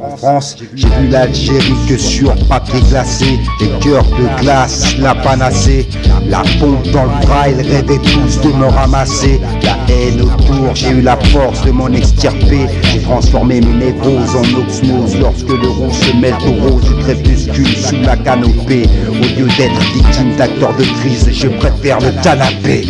En France, j'ai vu l'Algérie que sur papier glacé, les cœurs de glace, la panacée, la pompe dans le bras, ils tous de me ramasser, la haine autour, j'ai eu la force de m'en extirper, j'ai transformé mes névroses en osmose lorsque le rouge se mêle au rose du crépuscule sous la canopée, au lieu d'être victime d'acteurs de crise, je préfère le canapé.